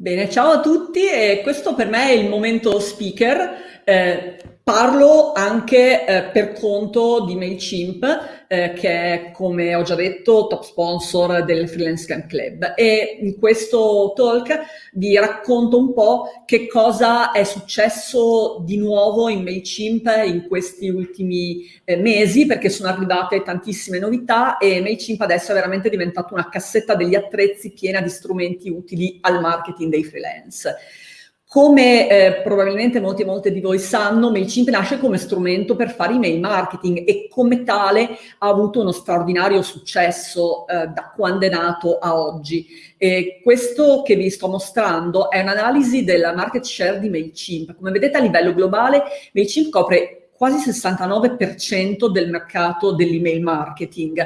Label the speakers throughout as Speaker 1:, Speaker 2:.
Speaker 1: Bene, ciao a tutti e questo per me è il momento speaker. Eh, parlo anche eh, per conto di MailChimp eh, che è, come ho già detto, top sponsor del Freelance Camp Club. E in questo talk vi racconto un po' che cosa è successo di nuovo in MailChimp in questi ultimi eh, mesi, perché sono arrivate tantissime novità e MailChimp adesso è veramente diventato una cassetta degli attrezzi piena di strumenti utili al marketing dei freelance. Come eh, probabilmente molti e molte di voi sanno, MailChimp nasce come strumento per fare email marketing e come tale ha avuto uno straordinario successo eh, da quando è nato a oggi. E questo che vi sto mostrando è un'analisi della market share di MailChimp. Come vedete a livello globale MailChimp copre quasi il 69% del mercato dell'email marketing.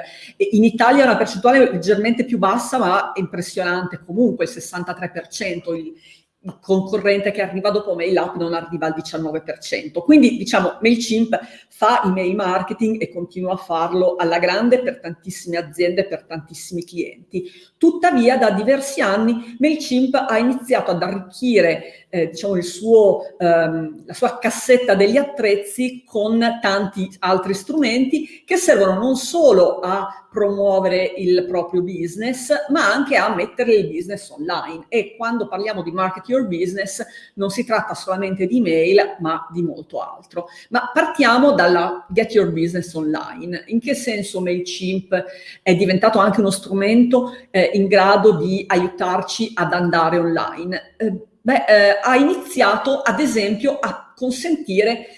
Speaker 1: In Italia è una percentuale leggermente più bassa, ma impressionante, comunque il 63%. Il, il concorrente che arriva dopo MailUp non arriva al 19%. Quindi diciamo MailChimp fa email marketing e continua a farlo alla grande per tantissime aziende, per tantissimi clienti. Tuttavia da diversi anni MailChimp ha iniziato ad arricchire eh, diciamo, suo, ehm, la sua cassetta degli attrezzi con tanti altri strumenti che servono non solo a promuovere il proprio business, ma anche a mettere il business online. E quando parliamo di market your business non si tratta solamente di email, ma di molto altro. Ma partiamo dalla get your business online. In che senso MailChimp è diventato anche uno strumento eh, in grado di aiutarci ad andare online? Eh, beh, eh, ha iniziato ad esempio a consentire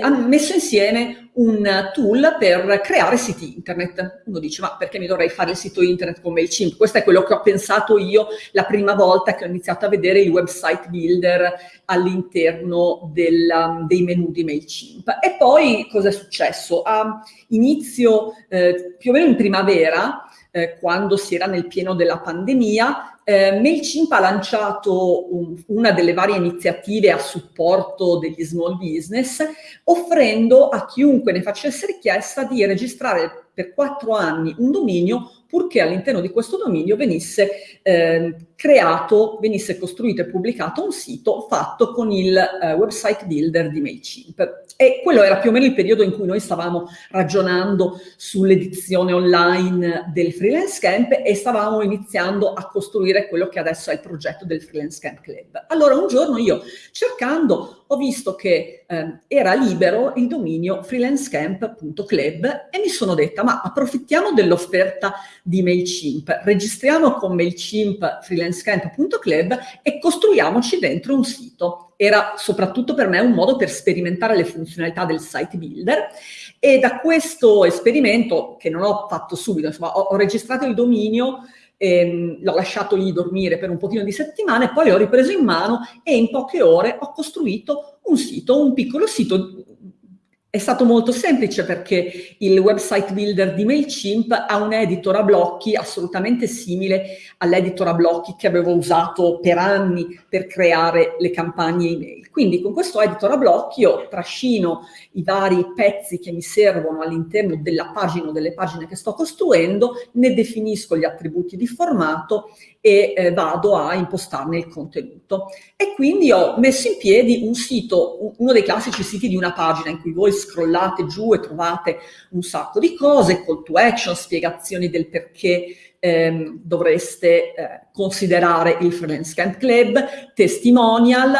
Speaker 1: ha messo insieme un tool per creare siti internet. Uno dice, ma perché mi dovrei fare il sito internet con MailChimp? Questo è quello che ho pensato io la prima volta che ho iniziato a vedere il website builder all'interno dei menu di MailChimp. E poi cosa è successo? A inizio, eh, più o meno in primavera, eh, quando si era nel pieno della pandemia, eh, MailChimp ha lanciato un, una delle varie iniziative a supporto degli small business, offrendo a chiunque ne facesse richiesta di registrare per quattro anni un dominio purché all'interno di questo dominio venisse eh, creato, venisse costruito e pubblicato un sito fatto con il eh, website builder di MailChimp. E quello era più o meno il periodo in cui noi stavamo ragionando sull'edizione online del Freelance Camp e stavamo iniziando a costruire quello che adesso è il progetto del Freelance Camp Club. Allora un giorno io cercando ho visto che eh, era libero il dominio freelancecamp.club e mi sono detta ma approfittiamo dell'offerta di MailChimp, registriamo con MailChimp freelancecamp.club e costruiamoci dentro un sito. Era soprattutto per me un modo per sperimentare le funzionalità del site builder e da questo esperimento, che non ho fatto subito, insomma, ho, ho registrato il dominio ehm, l'ho lasciato lì dormire per un pochino di settimane, poi l'ho ripreso in mano e in poche ore ho costruito un sito, un piccolo sito è stato molto semplice perché il website builder di MailChimp ha un editor a blocchi assolutamente simile all'editor a blocchi che avevo usato per anni per creare le campagne email. Quindi con questo editor a blocchi io trascino i vari pezzi che mi servono all'interno della pagina o delle pagine che sto costruendo, ne definisco gli attributi di formato e eh, vado a impostarne il contenuto. E quindi ho messo in piedi un sito, uno dei classici siti di una pagina in cui voi scrollate giù e trovate un sacco di cose, call to action, spiegazioni del perché ehm, dovreste eh, considerare il Freelance Camp Club, testimonial,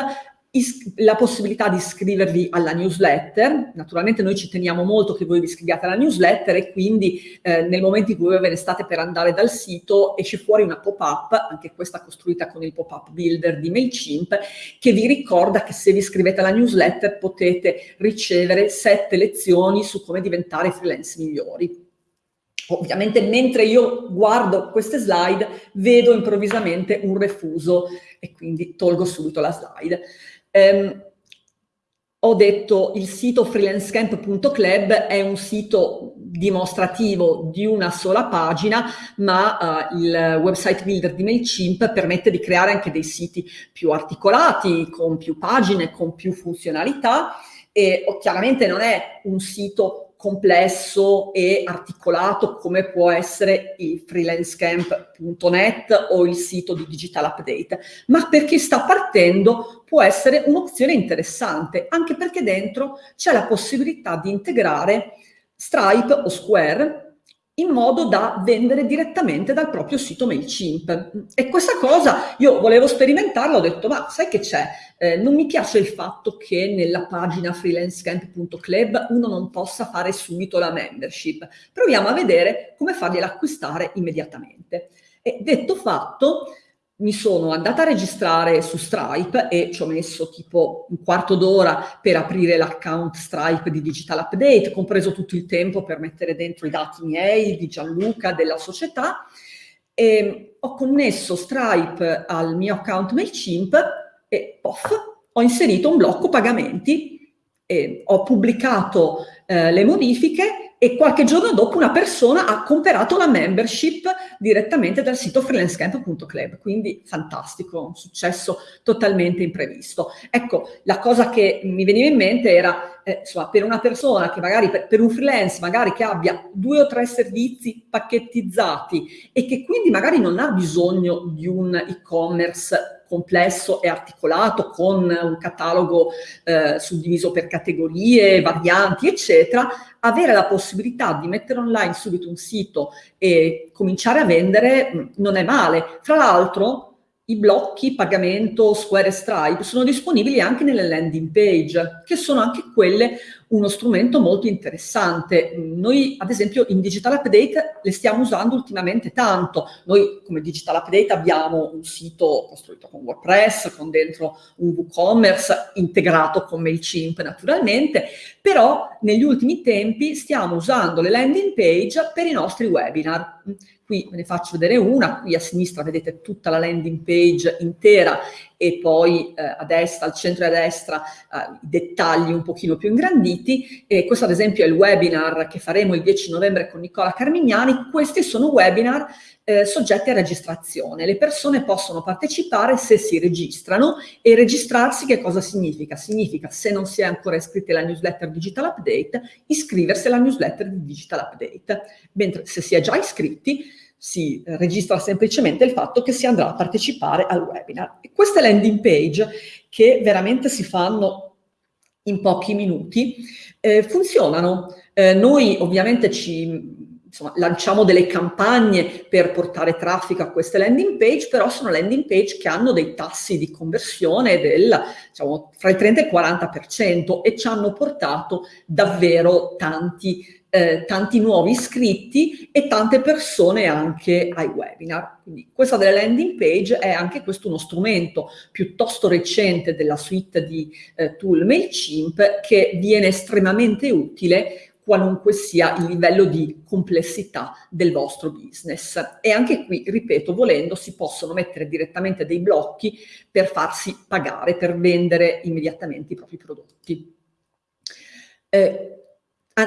Speaker 1: la possibilità di iscrivervi alla newsletter, naturalmente noi ci teniamo molto che voi vi iscriviate alla newsletter e quindi eh, nel momento in cui ve ne state per andare dal sito esce fuori una pop-up, anche questa costruita con il pop-up builder di MailChimp, che vi ricorda che se vi iscrivete alla newsletter potete ricevere sette lezioni su come diventare freelance migliori. Ovviamente mentre io guardo queste slide vedo improvvisamente un refuso e quindi tolgo subito la slide. Um, ho detto il sito freelancecamp.club è un sito dimostrativo di una sola pagina, ma uh, il website builder di MailChimp permette di creare anche dei siti più articolati, con più pagine, con più funzionalità e oh, chiaramente non è un sito complesso e articolato come può essere il freelancecamp.net o il sito di Digital Update, ma per chi sta partendo può essere un'opzione interessante, anche perché dentro c'è la possibilità di integrare Stripe o Square in modo da vendere direttamente dal proprio sito MailChimp. E questa cosa io volevo sperimentarla, ho detto, ma sai che c'è? Eh, non mi piace il fatto che nella pagina freelancecamp.club uno non possa fare subito la membership. Proviamo a vedere come fargliela acquistare immediatamente. E detto fatto, mi sono andata a registrare su Stripe e ci ho messo tipo un quarto d'ora per aprire l'account Stripe di Digital Update, compreso tutto il tempo per mettere dentro i dati miei, di Gianluca, della società. E ho connesso Stripe al mio account MailChimp e pof, ho inserito un blocco pagamenti e ho pubblicato eh, le modifiche e qualche giorno dopo una persona ha comprato la membership direttamente dal sito freelancecamp.club, quindi fantastico, un successo totalmente imprevisto. Ecco, la cosa che mi veniva in mente era, eh, insomma, per una persona che magari, per, per un freelance, magari che abbia due o tre servizi pacchettizzati e che quindi magari non ha bisogno di un e-commerce complesso e articolato con un catalogo eh, suddiviso per categorie, varianti, eccetera, avere la possibilità di mettere online subito un sito e cominciare a vendere non è male. Fra l'altro, i blocchi pagamento Square e Stripe sono disponibili anche nelle landing page, che sono anche quelle uno strumento molto interessante. Noi, ad esempio, in Digital Update le stiamo usando ultimamente tanto. Noi, come Digital Update, abbiamo un sito costruito con WordPress, con dentro un WooCommerce, integrato con MailChimp, naturalmente, però negli ultimi tempi stiamo usando le landing page per i nostri webinar. Qui ve ne faccio vedere una, qui a sinistra vedete tutta la landing page intera e poi eh, a destra, al centro e a destra, eh, dettagli un pochino più ingranditi. E questo ad esempio è il webinar che faremo il 10 novembre con Nicola Carmignani. Questi sono webinar eh, soggetti a registrazione. Le persone possono partecipare se si registrano e registrarsi che cosa significa? Significa se non si è ancora iscritti alla newsletter Digital Update, iscriversi alla newsletter di Digital Update. Mentre se si è già iscritti, si registra semplicemente il fatto che si andrà a partecipare al webinar. E queste landing page, che veramente si fanno in pochi minuti, eh, funzionano. Eh, noi ovviamente ci insomma, lanciamo delle campagne per portare traffico a queste landing page, però sono landing page che hanno dei tassi di conversione del, diciamo, fra il 30 e il 40% e ci hanno portato davvero tanti, eh, tanti nuovi iscritti e tante persone anche ai webinar. Quindi questa delle landing page è anche questo uno strumento piuttosto recente della suite di eh, tool MailChimp che viene estremamente utile qualunque sia il livello di complessità del vostro business. E anche qui, ripeto, volendo si possono mettere direttamente dei blocchi per farsi pagare, per vendere immediatamente i propri prodotti. Eh,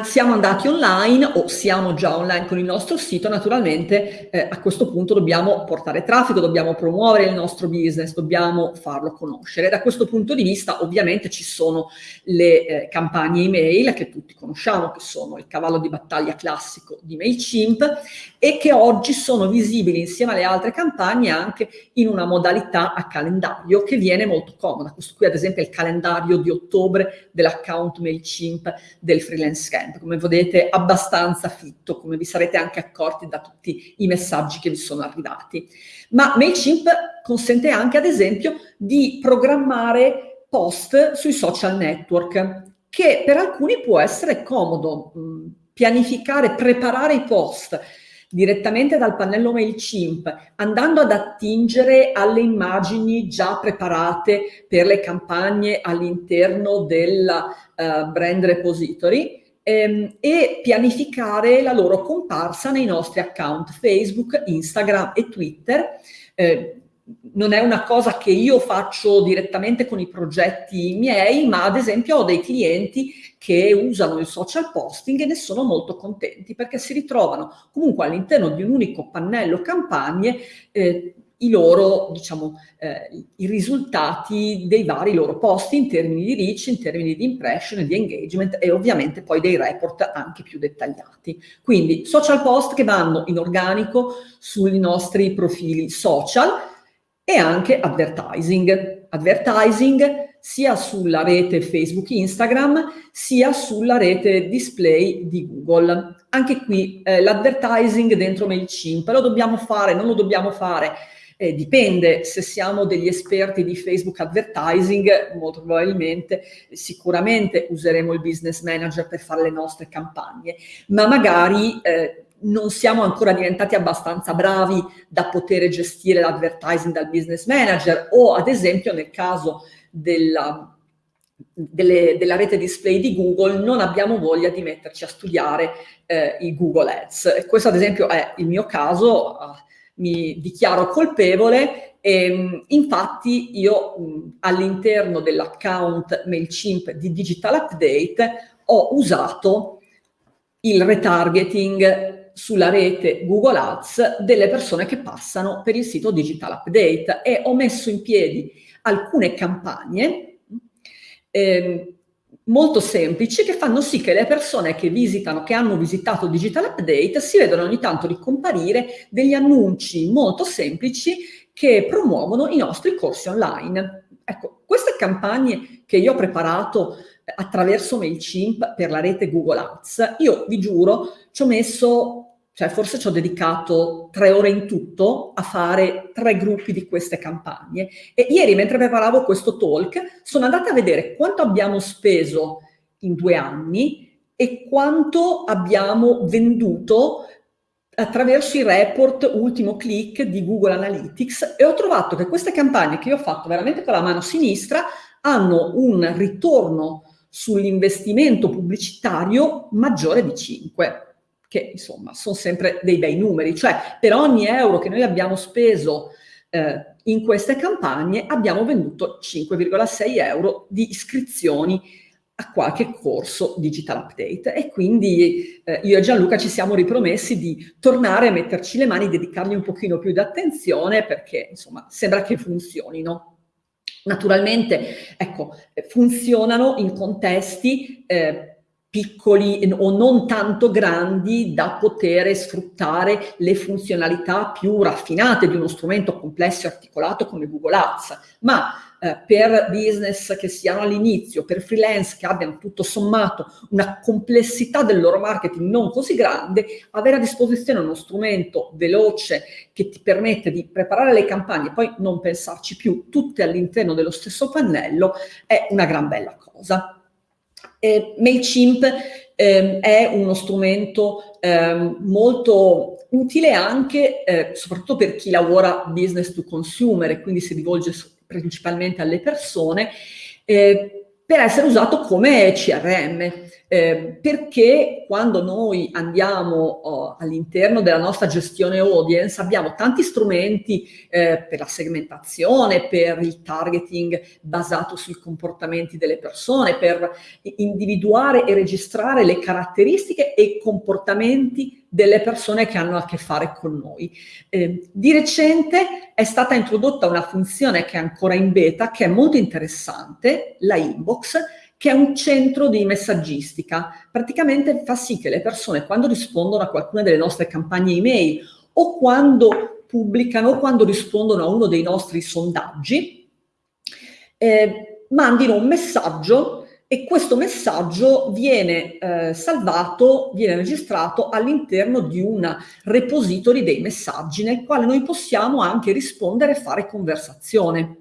Speaker 1: siamo andati online o siamo già online con il nostro sito, naturalmente eh, a questo punto dobbiamo portare traffico, dobbiamo promuovere il nostro business, dobbiamo farlo conoscere. Da questo punto di vista ovviamente ci sono le eh, campagne email che tutti conosciamo, che sono il cavallo di battaglia classico di MailChimp e che oggi sono visibili insieme alle altre campagne anche in una modalità a calendario che viene molto comoda. Questo qui ad esempio è il calendario di ottobre dell'account MailChimp del freelance camp, come vedete abbastanza fitto, come vi sarete anche accorti da tutti i messaggi che vi sono arrivati. Ma MailChimp consente anche ad esempio di programmare post sui social network, che per alcuni può essere comodo mh, pianificare, preparare i post, direttamente dal pannello MailChimp, andando ad attingere alle immagini già preparate per le campagne all'interno del uh, brand repository ehm, e pianificare la loro comparsa nei nostri account Facebook, Instagram e Twitter. Eh, non è una cosa che io faccio direttamente con i progetti miei, ma ad esempio ho dei clienti che usano il social posting e ne sono molto contenti perché si ritrovano comunque all'interno di un unico pannello campagne eh, i loro, diciamo, eh, i risultati dei vari loro posti in termini di reach, in termini di impression, di engagement e ovviamente poi dei report anche più dettagliati. Quindi social post che vanno in organico sui nostri profili social e anche advertising. Advertising sia sulla rete Facebook Instagram sia sulla rete display di Google. Anche qui eh, l'advertising dentro MailChimp lo dobbiamo fare, non lo dobbiamo fare, eh, dipende se siamo degli esperti di Facebook Advertising, molto probabilmente, sicuramente useremo il Business Manager per fare le nostre campagne, ma magari eh, non siamo ancora diventati abbastanza bravi da poter gestire l'advertising dal Business Manager o ad esempio nel caso della, delle, della rete display di Google non abbiamo voglia di metterci a studiare eh, i Google Ads. Questo ad esempio è il mio caso, eh, mi dichiaro colpevole e ehm, infatti io all'interno dell'account MailChimp di Digital Update ho usato il retargeting sulla rete Google Ads delle persone che passano per il sito Digital Update e ho messo in piedi alcune campagne eh, molto semplici che fanno sì che le persone che visitano, che hanno visitato Digital Update, si vedono ogni tanto ricomparire degli annunci molto semplici che promuovono i nostri corsi online. Ecco, queste campagne che io ho preparato attraverso MailChimp per la rete Google Ads, io vi giuro ci ho messo cioè forse ci ho dedicato tre ore in tutto a fare tre gruppi di queste campagne. E ieri, mentre preparavo questo talk, sono andata a vedere quanto abbiamo speso in due anni e quanto abbiamo venduto attraverso i report ultimo click di Google Analytics e ho trovato che queste campagne che io ho fatto veramente con la mano sinistra hanno un ritorno sull'investimento pubblicitario maggiore di 5 che insomma sono sempre dei bei numeri, cioè per ogni euro che noi abbiamo speso eh, in queste campagne abbiamo venduto 5,6 euro di iscrizioni a qualche corso digital update e quindi eh, io e Gianluca ci siamo ripromessi di tornare a metterci le mani, dedicargli un pochino più di attenzione perché insomma sembra che funzionino. Naturalmente, ecco, funzionano in contesti eh, piccoli o non tanto grandi da poter sfruttare le funzionalità più raffinate di uno strumento complesso e articolato come Google Ads, ma eh, per business che siano all'inizio, per freelance che abbiano tutto sommato una complessità del loro marketing non così grande, avere a disposizione uno strumento veloce che ti permette di preparare le campagne e poi non pensarci più tutte all'interno dello stesso pannello è una gran bella cosa. Eh, MailChimp eh, è uno strumento eh, molto utile anche, eh, soprattutto per chi lavora business to consumer e quindi si rivolge principalmente alle persone, eh, per essere usato come CRM eh, perché quando noi andiamo oh, all'interno della nostra gestione audience abbiamo tanti strumenti eh, per la segmentazione, per il targeting basato sui comportamenti delle persone, per individuare e registrare le caratteristiche e i comportamenti delle persone che hanno a che fare con noi. Eh, di recente è stata introdotta una funzione che è ancora in beta, che è molto interessante, la inbox, che è un centro di messaggistica. Praticamente fa sì che le persone quando rispondono a qualcuna delle nostre campagne email o quando pubblicano o quando rispondono a uno dei nostri sondaggi, eh, mandino un messaggio e questo messaggio viene eh, salvato, viene registrato all'interno di un repository dei messaggi nel quale noi possiamo anche rispondere e fare conversazione.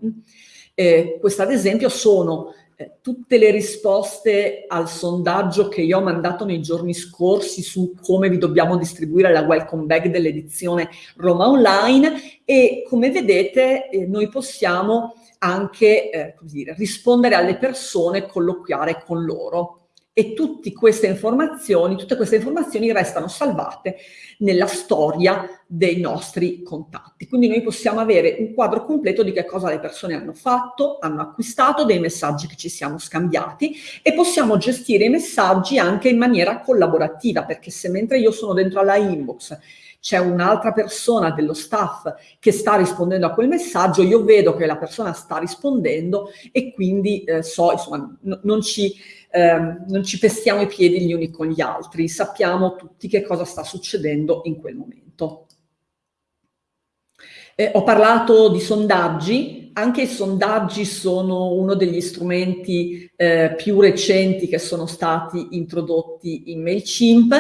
Speaker 1: Eh, queste ad esempio sono tutte le risposte al sondaggio che io ho mandato nei giorni scorsi su come vi dobbiamo distribuire la welcome bag dell'edizione Roma Online e come vedete eh, noi possiamo anche eh, dire, rispondere alle persone, colloquiare con loro e tutte queste informazioni, tutte queste informazioni restano salvate nella storia dei nostri contatti. Quindi noi possiamo avere un quadro completo di che cosa le persone hanno fatto, hanno acquistato, dei messaggi che ci siamo scambiati e possiamo gestire i messaggi anche in maniera collaborativa, perché se mentre io sono dentro alla inbox c'è un'altra persona dello staff che sta rispondendo a quel messaggio, io vedo che la persona sta rispondendo e quindi eh, so, insomma, non ci, eh, non ci pestiamo i piedi gli uni con gli altri, sappiamo tutti che cosa sta succedendo in quel momento. Eh, ho parlato di sondaggi, anche i sondaggi sono uno degli strumenti eh, più recenti che sono stati introdotti in MailChimp.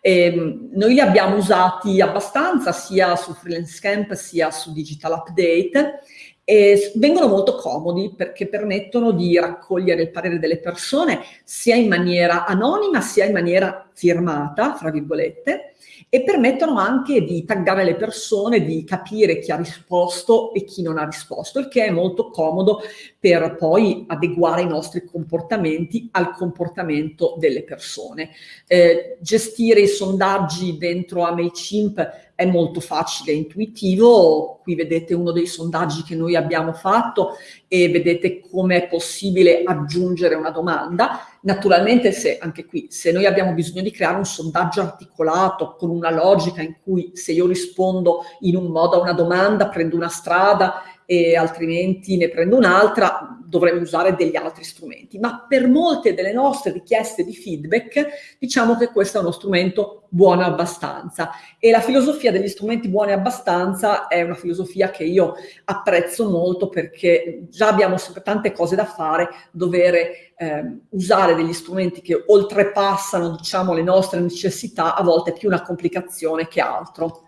Speaker 1: E, noi li abbiamo usati abbastanza sia su Freelance Camp sia su Digital Update e vengono molto comodi perché permettono di raccogliere il parere delle persone sia in maniera anonima sia in maniera firmata, fra virgolette, e permettono anche di taggare le persone, di capire chi ha risposto e chi non ha risposto, il che è molto comodo per poi adeguare i nostri comportamenti al comportamento delle persone. Eh, gestire i sondaggi dentro a MailChimp è molto facile e intuitivo, qui vedete uno dei sondaggi che noi abbiamo fatto e vedete come è possibile aggiungere una domanda. Naturalmente se anche qui, se noi abbiamo bisogno di creare un sondaggio articolato con una logica in cui se io rispondo in un modo a una domanda prendo una strada e altrimenti ne prendo un'altra, dovremmo usare degli altri strumenti. Ma per molte delle nostre richieste di feedback, diciamo che questo è uno strumento buono abbastanza. E la filosofia degli strumenti buoni abbastanza è una filosofia che io apprezzo molto perché già abbiamo sempre tante cose da fare, dover eh, usare degli strumenti che oltrepassano, diciamo, le nostre necessità, a volte è più una complicazione che altro.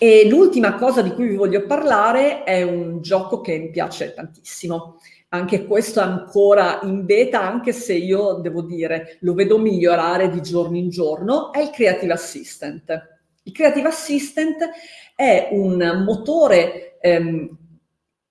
Speaker 1: E l'ultima cosa di cui vi voglio parlare è un gioco che mi piace tantissimo. Anche questo è ancora in beta, anche se io devo dire lo vedo migliorare di giorno in giorno, è il Creative Assistant. Il Creative Assistant è un motore ehm,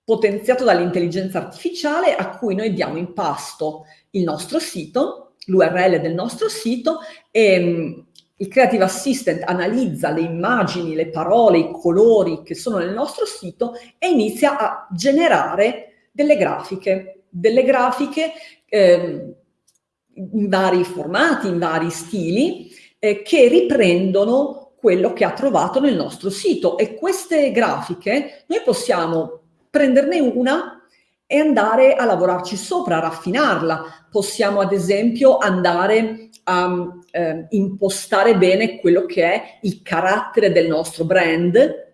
Speaker 1: potenziato dall'intelligenza artificiale a cui noi diamo in pasto il nostro sito, l'URL del nostro sito e il Creative Assistant analizza le immagini, le parole, i colori che sono nel nostro sito e inizia a generare delle grafiche, delle grafiche eh, in vari formati, in vari stili, eh, che riprendono quello che ha trovato nel nostro sito. E queste grafiche noi possiamo prenderne una e andare a lavorarci sopra, a raffinarla. Possiamo ad esempio andare a eh, impostare bene quello che è il carattere del nostro brand,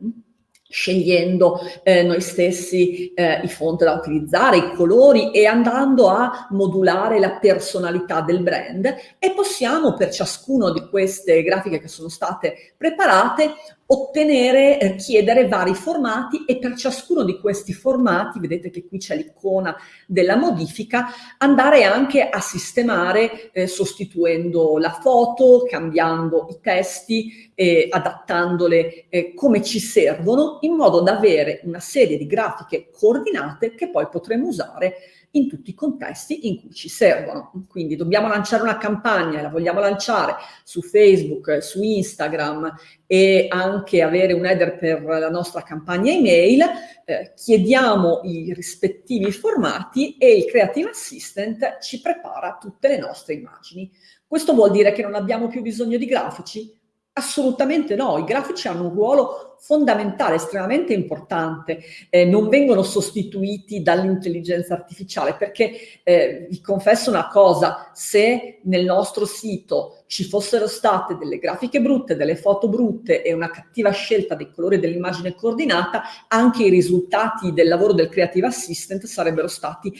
Speaker 1: scegliendo eh, noi stessi eh, i font da utilizzare, i colori e andando a modulare la personalità del brand. E possiamo per ciascuno di queste grafiche che sono state preparate ottenere, eh, chiedere vari formati e per ciascuno di questi formati, vedete che qui c'è l'icona della modifica, andare anche a sistemare eh, sostituendo la foto, cambiando i testi, eh, adattandole come ci servono in modo da avere una serie di grafiche coordinate che poi potremo usare in tutti i contesti in cui ci servono. Quindi dobbiamo lanciare una campagna la vogliamo lanciare su Facebook, su Instagram e anche avere un header per la nostra campagna email, eh, chiediamo i rispettivi formati e il Creative Assistant ci prepara tutte le nostre immagini. Questo vuol dire che non abbiamo più bisogno di grafici? Assolutamente no, i grafici hanno un ruolo fondamentale, estremamente importante, eh, non vengono sostituiti dall'intelligenza artificiale perché eh, vi confesso una cosa, se nel nostro sito ci fossero state delle grafiche brutte, delle foto brutte e una cattiva scelta dei colori dell'immagine coordinata, anche i risultati del lavoro del Creative Assistant sarebbero stati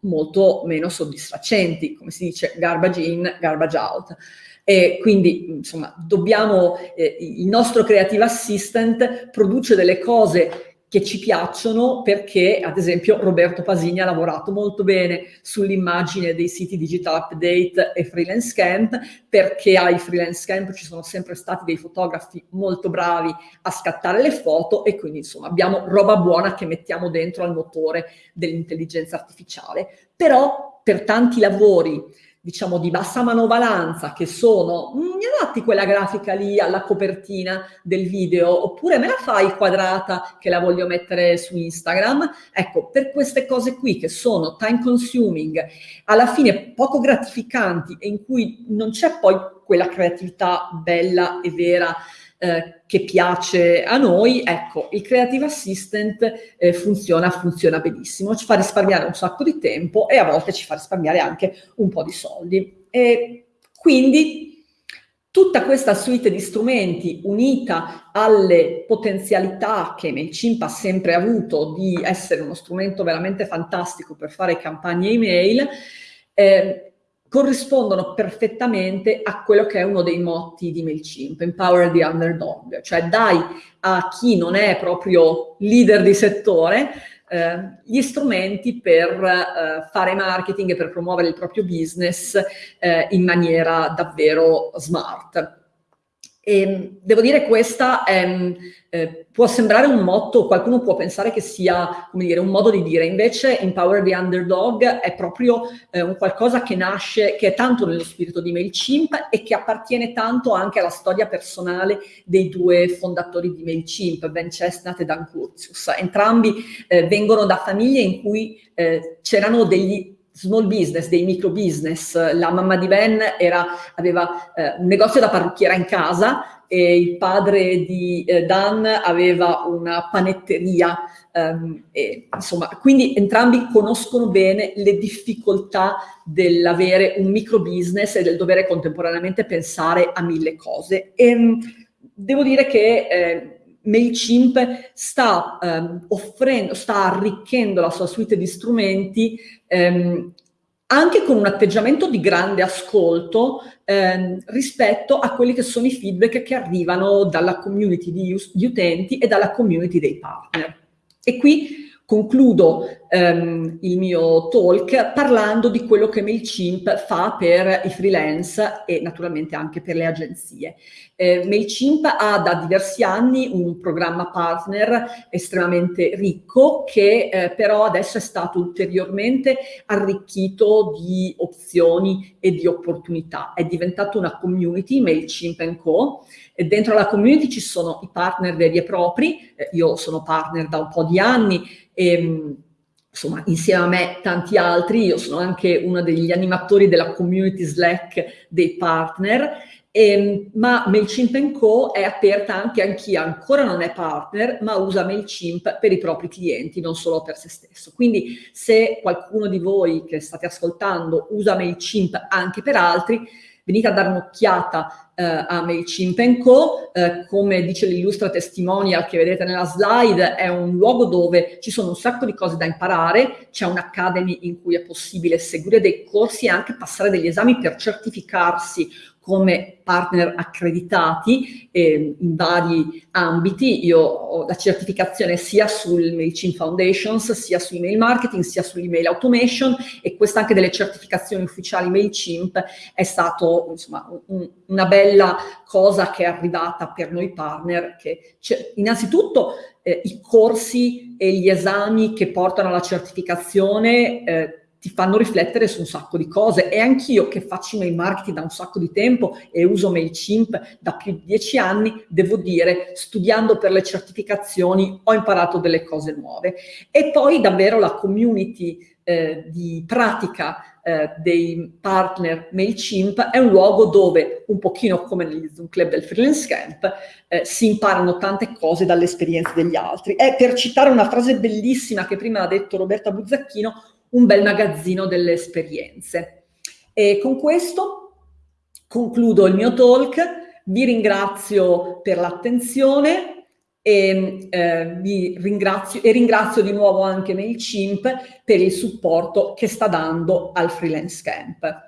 Speaker 1: molto meno soddisfacenti, come si dice garbage in, garbage out. E quindi, insomma, dobbiamo, eh, il nostro Creative Assistant produce delle cose che ci piacciono perché, ad esempio, Roberto Pasini ha lavorato molto bene sull'immagine dei siti Digital Update e Freelance Camp, perché ai Freelance Camp ci sono sempre stati dei fotografi molto bravi a scattare le foto e quindi, insomma, abbiamo roba buona che mettiamo dentro al motore dell'intelligenza artificiale. Però, per tanti lavori diciamo di bassa manovalanza che sono mm, mi adatti quella grafica lì alla copertina del video oppure me la fai quadrata che la voglio mettere su Instagram? Ecco per queste cose qui che sono time consuming alla fine poco gratificanti e in cui non c'è poi quella creatività bella e vera eh, che piace a noi, ecco, il Creative Assistant eh, funziona, funziona benissimo, ci fa risparmiare un sacco di tempo e a volte ci fa risparmiare anche un po' di soldi. E quindi Tutta questa suite di strumenti unita alle potenzialità che MailChimp ha sempre avuto di essere uno strumento veramente fantastico per fare campagne email, eh, corrispondono perfettamente a quello che è uno dei motti di MailChimp, Empower the Underdog, cioè dai a chi non è proprio leader di settore eh, gli strumenti per eh, fare marketing e per promuovere il proprio business eh, in maniera davvero smart. E devo dire questa è, eh, può sembrare un motto, qualcuno può pensare che sia dire, un modo di dire, invece Empower the Underdog è proprio eh, un qualcosa che nasce, che è tanto nello spirito di MailChimp e che appartiene tanto anche alla storia personale dei due fondatori di MailChimp, Ben Chestnut e Dan Curtius. Entrambi eh, vengono da famiglie in cui eh, c'erano degli small business, dei micro business. La mamma di Ben era, aveva eh, un negozio da parrucchiera in casa e il padre di eh, Dan aveva una panetteria. Um, e, insomma, quindi entrambi conoscono bene le difficoltà dell'avere un micro business e del dovere contemporaneamente pensare a mille cose. E, um, devo dire che eh, MailChimp sta ehm, offrendo, sta arricchendo la sua suite di strumenti ehm, anche con un atteggiamento di grande ascolto ehm, rispetto a quelli che sono i feedback che arrivano dalla community di, di utenti e dalla community dei partner. E qui Concludo ehm, il mio talk parlando di quello che MailChimp fa per i freelance e naturalmente anche per le agenzie. Eh, MailChimp ha da diversi anni un programma partner estremamente ricco che eh, però adesso è stato ulteriormente arricchito di opzioni e di opportunità. È diventato una community, MailChimp Co. E dentro la community ci sono i partner veri e propri, eh, io sono partner da un po' di anni e, ehm, insomma, insieme a me tanti altri, io sono anche uno degli animatori della community Slack dei partner, ehm, ma MailChimp Co è aperta anche a chi ancora non è partner, ma usa MailChimp per i propri clienti, non solo per se stesso. Quindi se qualcuno di voi che state ascoltando usa MailChimp anche per altri, venite a dare un'occhiata eh, a MailChimp Co. Eh, come dice l'illustra testimonial che vedete nella slide, è un luogo dove ci sono un sacco di cose da imparare, c'è un'academy in cui è possibile seguire dei corsi e anche passare degli esami per certificarsi come partner accreditati eh, in vari ambiti. Io ho la certificazione sia sul MailChimp Foundations, sia su email marketing, sia sull'email automation e questa anche delle certificazioni ufficiali MailChimp è insomma un, una bella cosa che è arrivata per noi partner che innanzitutto eh, i corsi e gli esami che portano alla certificazione eh, ti fanno riflettere su un sacco di cose e anch'io che faccio email marketing da un sacco di tempo e uso MailChimp da più di dieci anni, devo dire, studiando per le certificazioni ho imparato delle cose nuove. E poi davvero la community eh, di pratica eh, dei partner MailChimp è un luogo dove, un pochino come negli Zoom Club del Freelance Camp, eh, si imparano tante cose dalle esperienze degli altri. E per citare una frase bellissima che prima ha detto Roberta Buzzacchino, un bel magazzino delle esperienze. E con questo concludo il mio talk, vi ringrazio per l'attenzione e, eh, ringrazio, e ringrazio di nuovo anche MailChimp per il supporto che sta dando al Freelance Camp.